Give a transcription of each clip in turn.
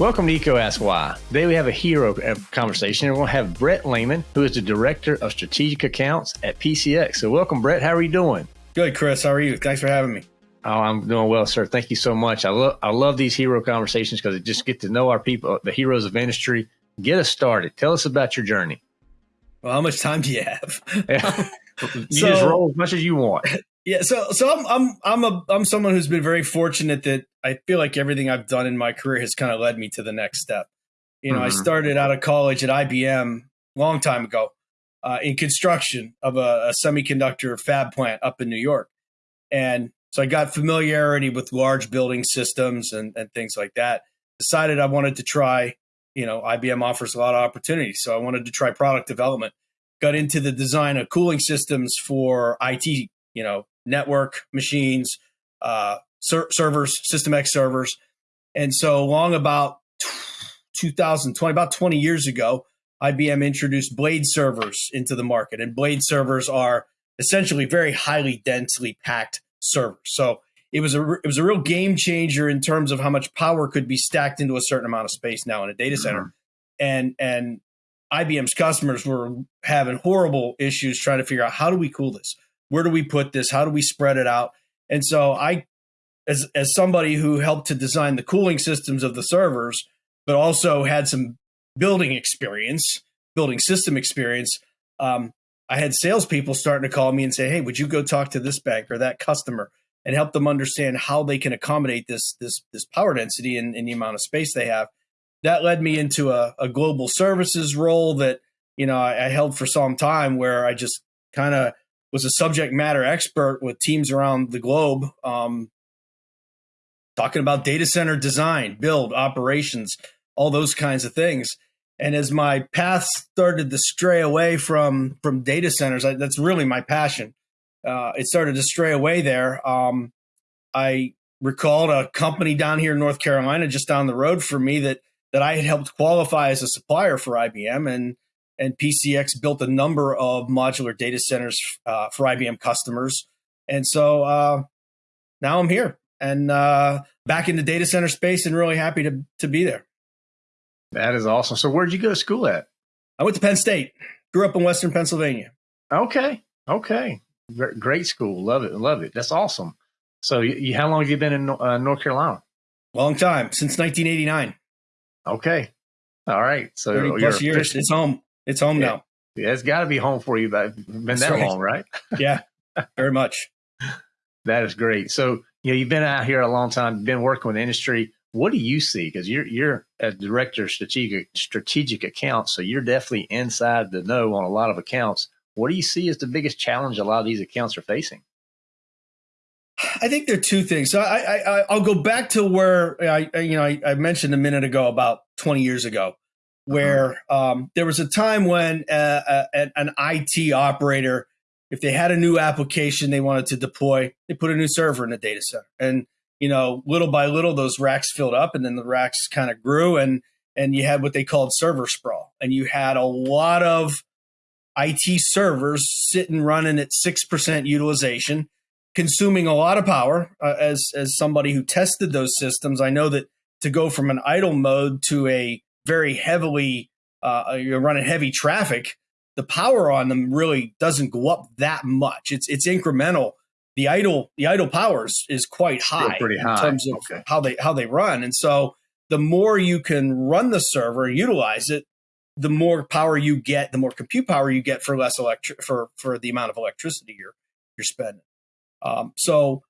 Welcome to EECO Ask Why. Today we have a hero conversation. We're going to have Brett Lehman, who is the Director of Strategic Accounts at PCX. So welcome, Brett. How are you doing? Good, Chris. How are you? Thanks for having me. Oh, I'm doing well, sir. Thank you so much. I love I love these hero conversations because it just get to know our people, the heroes of industry. Get us started. Tell us about your journey. Well, how much time do you have? you so, just roll as much as you want. Yeah, so so I'm I'm I'm a I'm someone who's been very fortunate that I feel like everything I've done in my career has kind of led me to the next step. You know, mm-hmm. I started out of college at IBM a long time ago uh, in construction of a, a, semiconductor fab plant up in New York, and so I got familiarity with large building systems and and things like that. Decided I wanted to try. You know, IBM offers a lot of opportunities, so I wanted to try product development. Got into the design of cooling systems for IT. You know, network machines, uh, ser- servers, System X servers. And so long about 2020, about 20 years ago, IBM introduced blade servers into the market. And blade servers are essentially very highly densely packed servers. So it was a it was a real game changer in terms of how much power could be stacked into a certain amount of space now in a data center. Mm-hmm. And and IBM's customers were having horrible issues trying to figure out how do we cool this? Where do we put this? How do we spread it out? And so I, as as somebody who helped to design the cooling systems of the servers, but also had some building experience, building system experience, um, I had salespeople starting to call me and say, "Hey, would you go talk to this bank or that customer and help them understand how they can accommodate this this this power density and, and the amount of space they have?" That led me into a, a global services role that you know I, I held for some time, where I just kind of was a subject matter expert with teams around the globe, um, talking about data center design, build, operations, all those kinds of things. And as my path started to stray away from from data centers, I, that's really my passion. Uh, it started to stray away there. Um, I recalled a company down here in North Carolina, just down the road from me, that that I had helped qualify as a supplier for IBM, and and PCX built a number of modular data centers uh, for IBM customers. And so uh, now I'm here and uh, back in the data center space and really happy to, to be there. That is awesome. So where'd you go to school at? I went to Penn State, grew up in Western Pennsylvania. Okay. Okay. Great school. Love it. Love it. That's awesome. So you, how long have you been in uh, North Carolina? Long time, since 1989. Okay. All right. So 30 plus years. It's home. It's home yeah. now. Yeah, it's got to be home for you. But been That's that right. long, right? yeah, very much. that is great. So you know, you've been out here a long time, been working with the industry. What do you see? Because you're you're a director of strategic strategic accounts, so you're definitely inside the know on a lot of accounts. What do you see as the biggest challenge a lot of these accounts are facing? I think there are two things. So I, I I'll go back to where I you know I, I mentioned a minute ago about 20 years ago where um, there was a time when uh, uh, an IT operator, if they had a new application they wanted to deploy, they put a new server in the data center, and you know, little by little, those racks filled up, and then the racks kind of grew, and and you had what they called server sprawl, and you had a lot of IT servers sitting running at six percent utilization, consuming a lot of power. Uh, as as somebody who tested those systems, I know that to go from an idle mode to a very heavily uh, you're running heavy traffic, the power on them really doesn't go up that much. It's it's incremental. The idle the idle powers is quite high, pretty high in terms of okay. how they how they run. And so the more you can run the server utilize it, the more power you get, the more compute power you get for less electric for for the amount of electricity you're you're spending. Um, so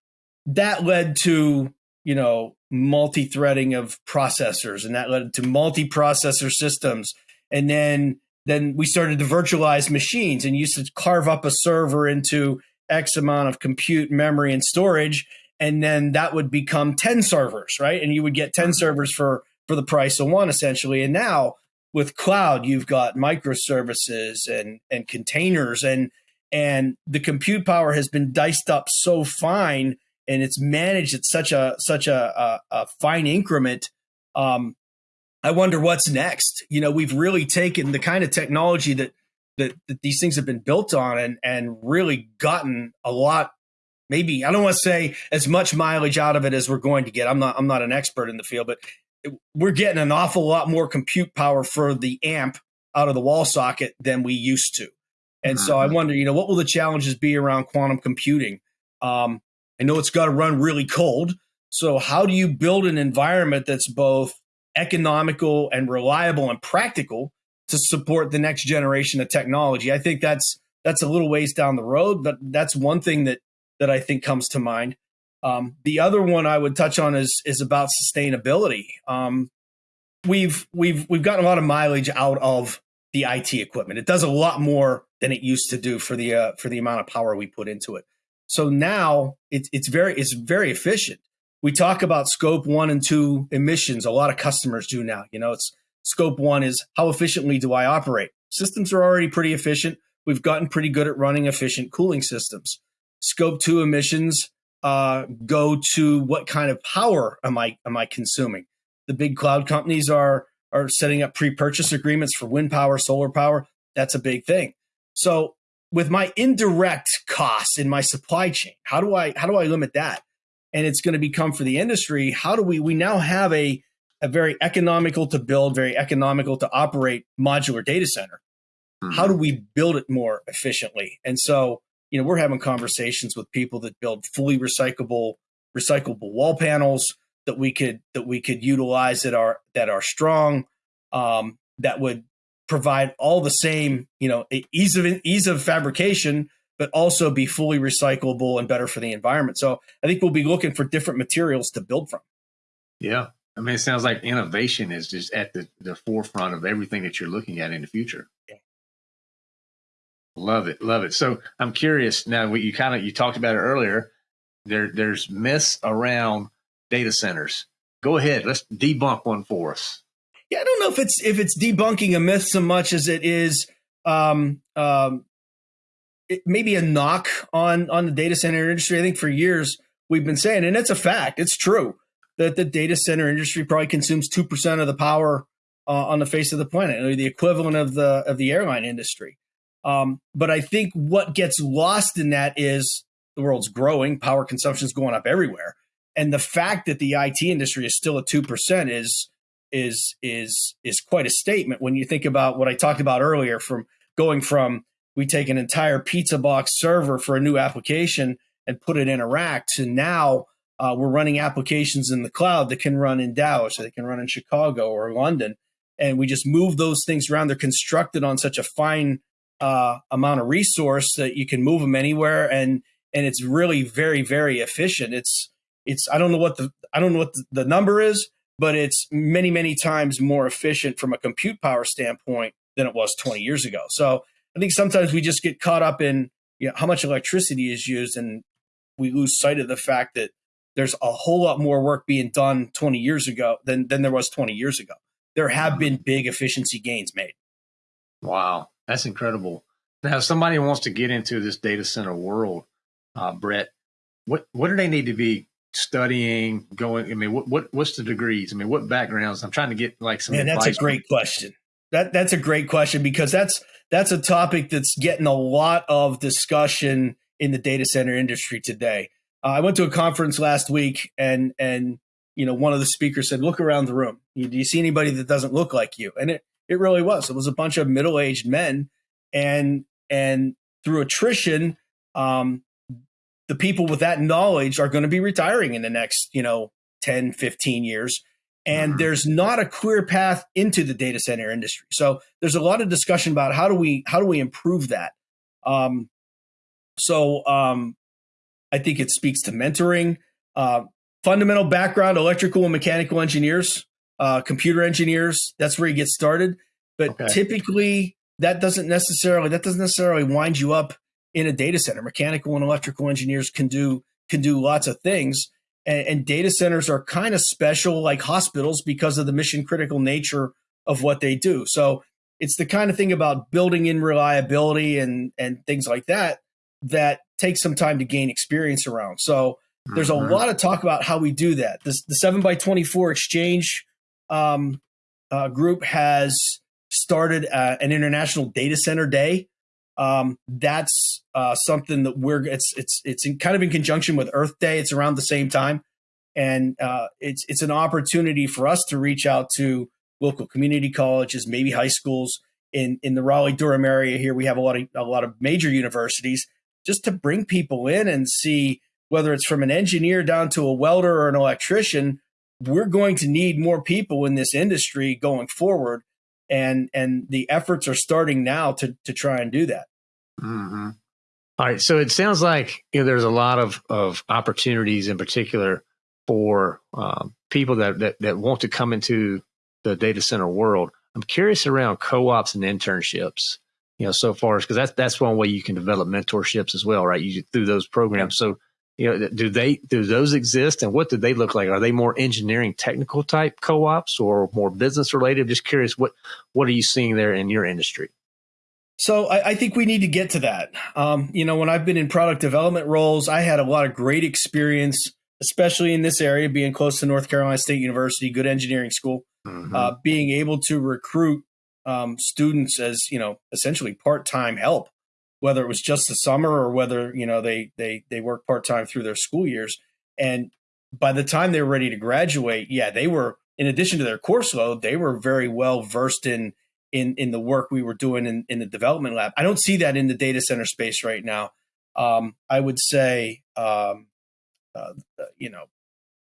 that led to you know multi-threading of processors and that led to multi-processor systems. And then then we started to virtualize machines and used to carve up a server into x amount of compute memory and storage. And then that would become 10 servers right? And you would get 10 mm-hmm. servers for for the price of one essentially. And now with cloud you've got microservices and and containers. And and the compute power has been diced up so fine and it's managed at such a such a, a, a fine increment. Um, I wonder what's next. You know, we've really taken the kind of technology that that, that these things have been built on and and really gotten a lot maybe I don't want to say as much mileage out of it as we're going to get. I'm not I'm not an expert in the field, but we're getting an awful lot more compute power for the amp out of the wall socket than we used to. And so I mm-hmm. wonder, you know, what will the challenges be around quantum computing? Um, I know it's got to run really cold. So how do you build an environment that's both economical and reliable and practical to support the next generation of technology? I think that's that's a little ways down the road, but that's one thing that that I think comes to mind. Um, the other one I would touch on is is about sustainability. Um, we've we've we've gotten a lot of mileage out of the IT equipment. It does a lot more than it used to do for the uh, for the amount of power we put into it. So now it's it's very it's very efficient. We talk about scope one and two emissions. A lot of customers do now. You know, it's scope one is how efficiently do I operate? Systems are already pretty efficient. We've gotten pretty good at running efficient cooling systems. Scope two emissions uh, go to what kind of power am I am I consuming? The big cloud companies are are setting up pre-purchase agreements for wind power, solar power. That's a big thing. So with my indirect costs in my supply chain, how do I how do I limit that? And it's going to become for the industry, how do we we now have a a very economical to build, very economical to operate modular data center. Mm-hmm. How do we build it more efficiently? And so, you know, we're having conversations with people that build fully recyclable recyclable wall panels that we could that we could utilize that are that are strong um, that would provide all the same you know ease of ease of fabrication but also be fully recyclable and better for the environment. So i think we'll be looking for different materials to build from. Yeah. I mean it sounds like innovation is just at the, the forefront of everything that you're looking at in the future. Yeah. love it. Love it. So i'm curious now what you kind of you talked about it earlier there there's myths around data centers. Go ahead. Let's debunk one for us yeah, I don't know if it's if it's debunking a myth so much as it is um, um, it, maybe a knock on on the data center industry. I think for years we've been saying, and it's a fact, it's true that the data center industry probably consumes two percent of the power uh, on the face of the planet, or the equivalent of the of the airline industry. Um, but I think what gets lost in that is the world's growing, power consumption is going up everywhere, and the fact that the IT industry is still at two percent is is is is quite a statement when you think about what I talked about earlier from going from we take an entire pizza box server for a new application and put it in a rack to now uh, we're running applications in the cloud that can run in Dallas or they can run in Chicago or London. And we just move those things around. They're constructed on such a fine uh, amount of resource that you can move them anywhere. And, and it's really very, very efficient. It's, it's, I don't know what the, I don't know what the, the number is, but it's many, many times more efficient from a compute power standpoint than it was 20 years ago. So I think sometimes we just get caught up in you know, how much electricity is used and we lose sight of the fact that there's a whole lot more work being done 20 years ago than, than there was 20 years ago. There have been big efficiency gains made. Wow, that's incredible. Now, if somebody wants to get into this data center world, uh, Brett, what what do they need to be studying, going? I mean, what, what what's the degrees? I mean, what backgrounds? I'm trying to get like some. Man, that's a great question. That that's a great question because that's that's a topic that's getting a lot of discussion in the data center industry today. Uh, I went to a conference last week, and and you know one of the speakers said, "Look around the room. You, do you see anybody that doesn't look like you?" And it it really was. It was a bunch of middle aged men, and and through attrition, um, the people with that knowledge are going to be retiring in the next, you know, 10, 15 years. And mm-hmm. there's not a clear path into the data center industry. So there's a lot of discussion about how do we how do we improve that. Um, so um, I think it speaks to mentoring, uh, fundamental background, electrical and mechanical engineers, uh, computer engineers. That's where you get started. But okay. typically, that doesn't necessarily that doesn't necessarily wind you up in a data center. Mechanical and electrical engineers can do can do lots of things. And, and data centers are kind of special like hospitals because of the mission critical nature of what they do. So it's the kind of thing about building in reliability and and things like that that takes some time to gain experience around. So there's mm-hmm. a lot of talk about how we do that. This, the 7 by 24 exchange um, uh, group has started uh, an international data center day Um, that's uh, something that we're it's it's it's in, kind of in conjunction with Earth Day. It's around the same time, and uh, it's it's an opportunity for us to reach out to local community colleges, maybe high schools in in the Raleigh Durham area. Here we have a lot of a lot of major universities, just to bring people in and see whether it's from an engineer down to a welder or an electrician. We're going to need more people in this industry going forward and and the efforts are starting now to to try and do that. Mm-hmm. All right, so it sounds like you know, there's a lot of of opportunities in particular for um, people that, that that want to come into the data center world. I'm curious around co-ops and internships. You know, so far because that's that's one way you can develop mentorships as well, right? You through those programs. So you know, do they do those exist, and what do they look like? Are they more engineering, technical type co-ops, or more business related? Just curious, what what are you seeing there in your industry? So I, I think we need to get to that. Um, you know, when I've been in product development roles, I had a lot of great experience, especially in this area, being close to North Carolina State University, good engineering school, mm-hmm. uh, being able to recruit um, students as you know essentially part time help whether it was just the summer or whether you know they they they work part time through their school years. And by the time they were ready to graduate, yeah, they were in addition to their course load, they were very well versed in in in the work we were doing in, in the development lab. I don't see that in the data center space right now. Um, I would say, um, uh, you know,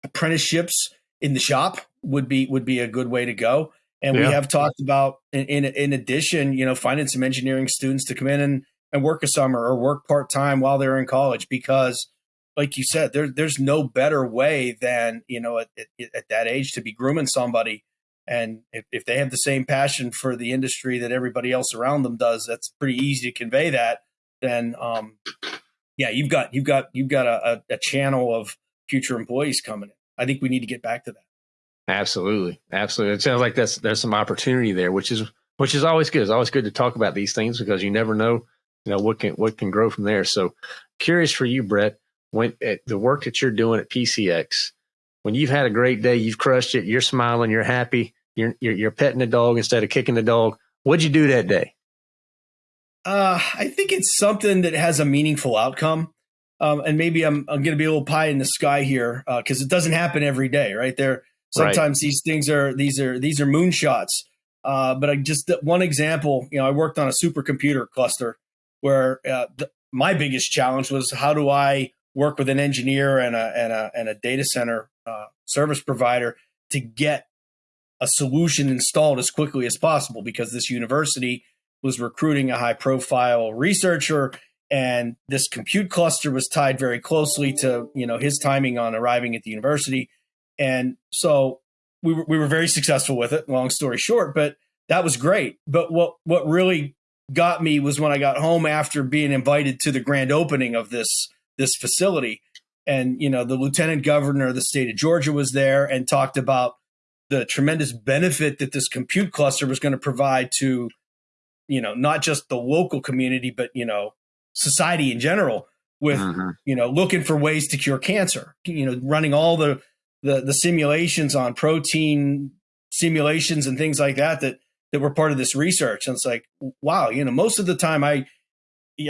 apprenticeships in the shop would be would be a good way to go. And yeah. we have talked about, in, in, in addition, you know, finding some engineering students to come in and and work a summer or work part time while they're in college because like you said there, there's no better way than you know at, at, at that age to be grooming somebody. And if, if they have the same passion for the industry that everybody else around them does that's pretty easy to convey that. Then um, yeah you've got you've got you've got a, a, channel of future employees coming in. I think we need to get back to that. Absolutely. Absolutely. It sounds like that's there's some opportunity there which is which is always good. It's always good to talk about these things because you never know you know what can what can grow from there. So curious for you, Brett, when at the work that you're doing at PCX, when you've had a great day, you've crushed it, you're smiling, you're happy, you're you're, you're petting the dog instead of kicking the dog. What'd you do that day? Uh, I think it's something that has a meaningful outcome. Um, and maybe I'm I'm going to be a little pie in the sky here because uh, it doesn't happen every day, right? There sometimes right. these things are these are these are moonshots. Uh, but I just one example, you know, I worked on a supercomputer cluster where uh, the, my biggest challenge was how do I work with an engineer and a and a, and a data center uh, service provider to get a solution installed as quickly as possible? Because this university was recruiting a high profile researcher and this compute cluster was tied very closely to you know his timing on arriving at the university. And so we were, we were very successful with it long story short but that was great. But what what really got me was when I got home after being invited to the grand opening of this this facility. And you know, the lieutenant governor of the state of Georgia was there and talked about the tremendous benefit that this compute cluster was going to provide to, you know, not just the local community, but you know, society in general. With mm-hmm. you know, looking for ways to cure cancer. You know, running all the the, the simulations on protein simulations and things like that that that were part of this research. And it's like, wow, you know, most of the time I,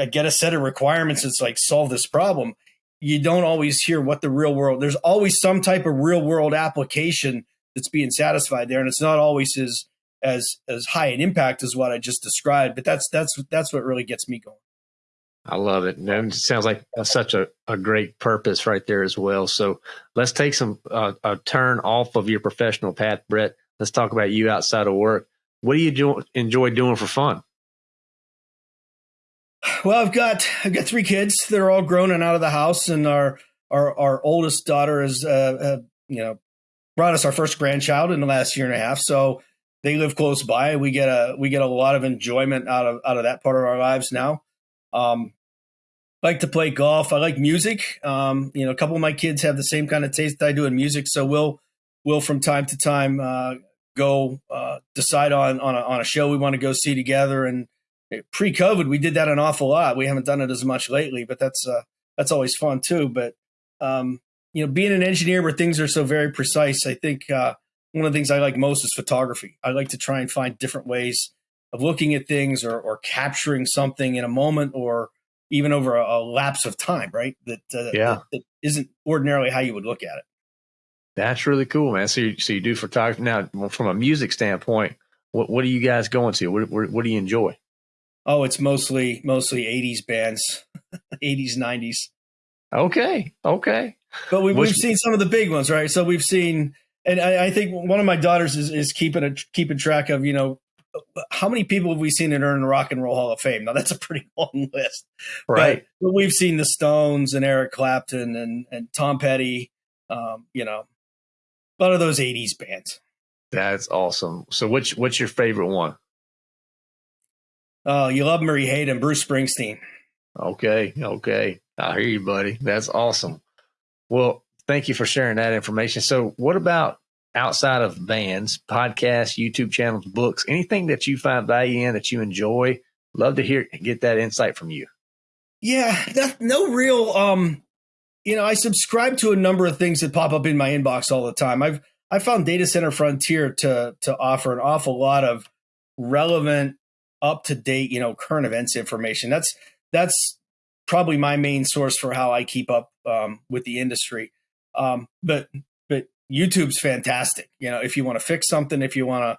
I get a set of requirements. It's like solve this problem. You don't always hear what the real world. There's always some type of real world application that's being satisfied there, and it's not always as as as high an impact as what I just described. But that's that's that's what really gets me going. I love it. And it sounds like such a, a great purpose right there as well. So let's take some uh, a turn off of your professional path, Brett. Let's talk about you outside of work. What do you do, enjoy doing for fun? Well, I've got I've got three kids. They're all grown and out of the house, and our our our oldest daughter has uh, uh, you know brought us our first grandchild in the last year and a half. So they live close by. We get a we get a lot of enjoyment out of out of that part of our lives now. Um, like to play golf. I like music. Um, you know, a couple of my kids have the same kind of taste I do in music, so we'll we'll from time to time uh, go uh, decide on on a, on a show we want to go see together. And pre-COVID, we did that an awful lot. We haven't done it as much lately, but that's uh, that's always fun too. But um, you know, being an engineer where things are so very precise, I think uh, one of the things I like most is photography. I like to try and find different ways of looking at things or, or capturing something in a moment or even over a, a lapse of time, right? That uh, yeah, that, that isn't ordinarily how you would look at it. That's really cool, man. So you, so you do photography now from a music standpoint. What what are you guys going to? What what, what do you enjoy? Oh, it's mostly mostly '80s bands, '80s, '90s. Okay, okay. But we, we've seen some of the big ones, right? So we've seen, and I, I think one of my daughters is, is keeping a keeping track of, you know, how many people have we seen that earn the Rock and Roll Hall of Fame? Now that's a pretty long list, right? But, but we've seen the Stones and Eric Clapton and and Tom Petty, um, you know, a lot of those '80s bands. That's awesome. So, what's what's your favorite one? Oh, you love Murray Hayden, Bruce Springsteen. Okay, okay, I hear you, buddy. That's awesome. Well, thank you for sharing that information. So, what about outside of bands, podcasts, YouTube channels, books, anything that you find value in that you enjoy? Love to hear get that insight from you. Yeah, that, no real. Um, you know, I subscribe to a number of things that pop up in my inbox all the time. I've I found Data Center Frontier to to offer an awful lot of relevant, up to date, you know, current events information. That's that's probably my main source for how I keep up um, with the industry. Um, but but YouTube's fantastic. You know, if you want to fix something, if you want to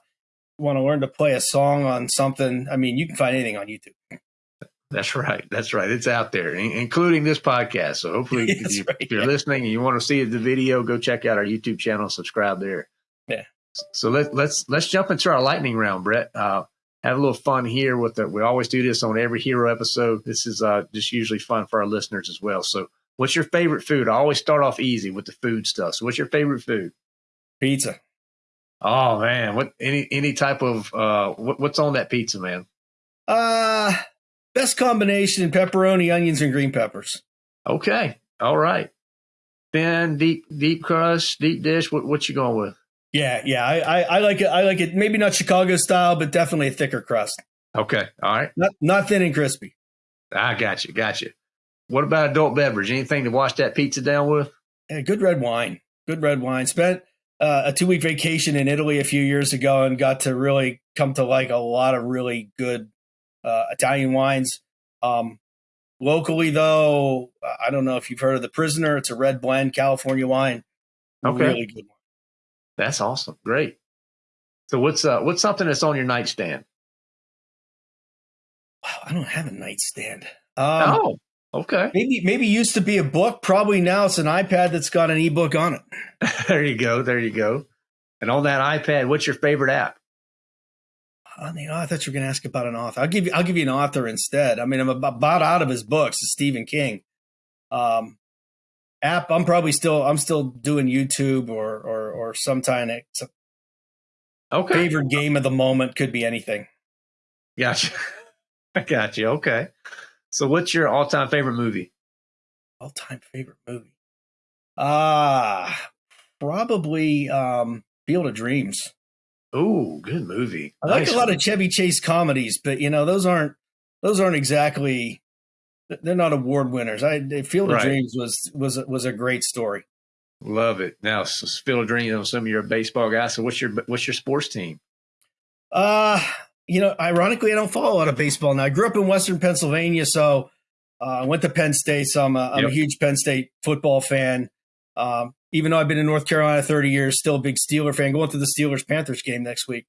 want to learn to play a song on something, I mean, you can find anything on YouTube. That's right. That's right. It's out there, including this podcast. So hopefully, if, you, are listening and you want to see the video, go check out our YouTube channel, subscribe there. Yeah. So let, let's let's jump into our lightning round, Brett. Uh, have a little fun here with it. We always do this on every hero episode. This is uh, just usually fun for our listeners as well. So, what's your favorite food? I always start off easy with the food stuff. So, what's your favorite food? Pizza. Oh man, what any any type of uh, what, what's on that pizza, man? Uh best combination: pepperoni, onions, and green peppers. Okay, all right. Then deep deep crust, deep dish. What what you going with? Yeah, yeah, I, I, I, like it. I like it. Maybe not Chicago style, but definitely a thicker crust. Okay, all right. Not not thin and crispy. I got you, got you. What about adult beverage? Anything to wash that pizza down with? Yeah, good red wine. Good red wine. Spent uh, a two week vacation in Italy a few years ago and got to really come to like a lot of really good uh, Italian wines. Um, locally, though, I don't know if you've heard of the Prisoner. It's a red blend California wine. Okay. Really good one. That's awesome. Great. So what's uh what's something that's on your nightstand? Wow, I don't have a nightstand. Um, oh, okay. Maybe maybe used to be a book. Probably now it's an iPad that's got an ebook on it. there you go. There you go. And on that iPad, what's your favorite app? On the, oh, I thought you were going to ask about an author. I'll give you. I'll give you an author instead. I mean, I'm about out of his books. Stephen King. Um, app i'm probably still i'm still doing youtube or or or sometime okay favorite game of the moment could be anything gotcha i got you okay so what's your all-time favorite movie all-time favorite movie ah uh, probably um field of dreams oh good movie i like nice a lot of chevy chase comedies but you know those aren't those aren't exactly they're not award winners. I Field of right. Dreams was was was a great story. Love it. Now Field of Dreams. I'm assuming you're a baseball guys. So what's your what's your sports team? Uh you know, ironically, I don't follow a lot of baseball now. I grew up in Western Pennsylvania, so uh, I went to Penn State. So I'm a, I'm yep. a huge Penn State football fan. Um, even though I've been in North Carolina 30 years, still a big Steeler fan. Going to the Steelers Panthers game next week,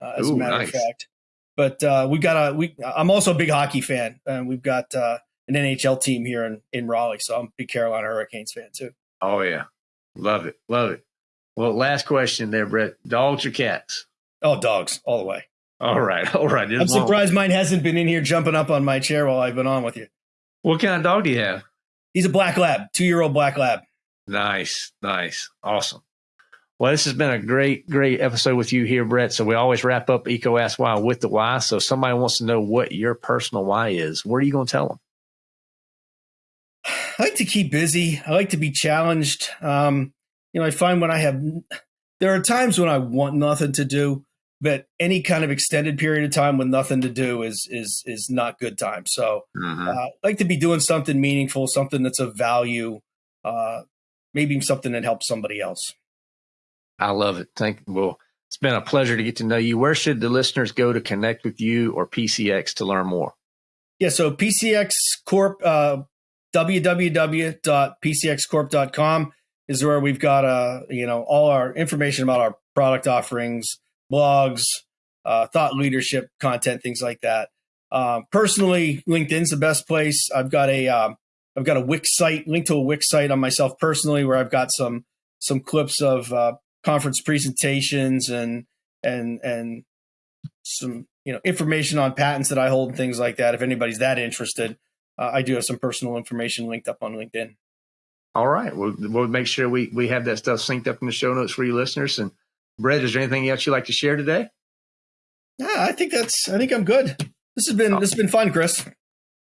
uh, as Ooh, a matter nice. of fact. But uh, we got a we. I'm also a big hockey fan, and we've got uh, an NHL team here in, in Raleigh. So I'm a big Carolina Hurricanes fan too. Oh yeah. Love it. Love it. Well, last question there, Brett. Dogs or cats? Oh, dogs all the way. All right. All right. I'm surprised mine hasn't been in here jumping up on my chair while I've been on with you. What kind of dog do you have? He's a black lab, two year old black lab. Nice. Nice. Awesome. Well, this has been a great, great episode with you here, Brett. So we always wrap up EECO Ask Why with the why. So if somebody wants to know what your personal why is, what are you going to tell them? I like to keep busy. I like to be challenged. Um, you know, I find when I have, there are times when I want nothing to do, but any kind of extended period of time with nothing to do is is is not good time. So mm-hmm. uh, I like to be doing something meaningful, something that's of value, uh, maybe something that helps somebody else. I love it. Thank you. well. It's been a pleasure to get to know you. Where should the listeners go to connect with you or PCX to learn more? Yeah, so PCX Corp, uh, www.pcxcorp.com is where we've got uh, you know all our information about our product offerings, blogs, uh, thought leadership content, things like that. Uh, personally, LinkedIn's the best place. I've got a have um, got a Wix site, link to a Wix site on myself personally, where I've got some some clips of uh, conference presentations and and and some you know information on patents that I hold and things like that. If anybody's that interested, uh, I do have some personal information linked up on LinkedIn. All right, we'll we'll make sure we we have that stuff synced up in the show notes for you listeners. And Brett, is there anything else you'd like to share today? Yeah, I think that's. I think I'm good. This has been oh. this has been fun, Chris.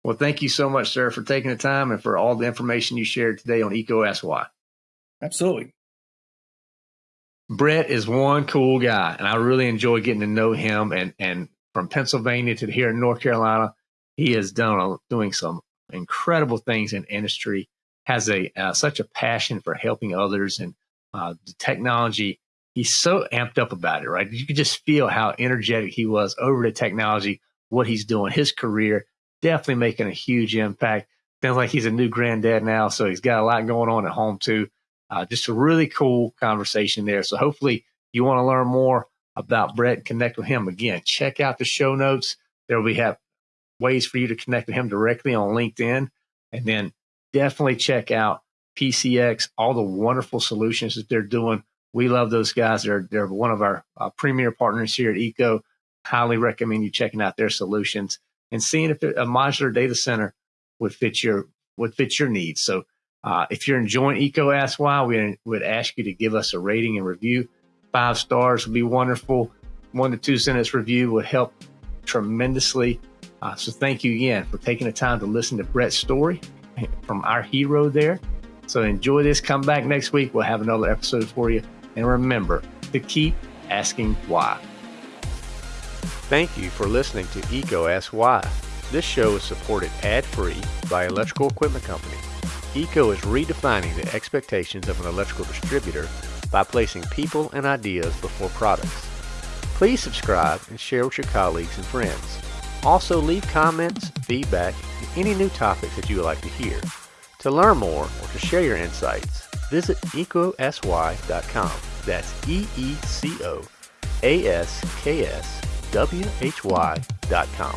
Well, thank you so much, sir, for taking the time and for all the information you shared today on EECO Ask Why. Absolutely. Brett is one cool guy, and I really enjoy getting to know him. And and from Pennsylvania to here in North Carolina, he has done doing some incredible things in industry. Has a uh, such a passion for helping others and uh, the technology. He's so amped up about it, right? You could just feel how energetic he was over the technology, what he's doing, his career, definitely making a huge impact. Sounds like he's a new granddad now, so he's got a lot going on at home too. Uh, just a really cool conversation there. So hopefully you want to learn more about Brett and connect with him. Again, check out the show notes. There we have ways for you to connect with him directly on LinkedIn. And then definitely check out PCX, all the wonderful solutions that they're doing. We love those guys. They're, they're one of our uh, premier partners here at EECO. Highly recommend you checking out their solutions and seeing if a modular data center would fit your would fit your needs. So uh, if you're enjoying EECO Ask Why, we would ask you to give us a rating and review. Five stars would be wonderful. One to two sentence review would help tremendously. Uh, so thank you again for taking the time to listen to Brett's story from our hero there. So enjoy this. Come back next week. We'll have another episode for you. And remember to keep asking why. Thank you for listening to EECO Ask Why. This show is supported ad-free by Electrical Equipment Company. EECO is redefining the expectations of an electrical distributor by placing people and ideas before products. Please subscribe and share with your colleagues and friends. Also leave comments, feedback, and any new topics that you would like to hear. To learn more or to share your insights, visit eecoaskwhy.com. That's E-E-C-O-A-S-K-S W-H-Y.com.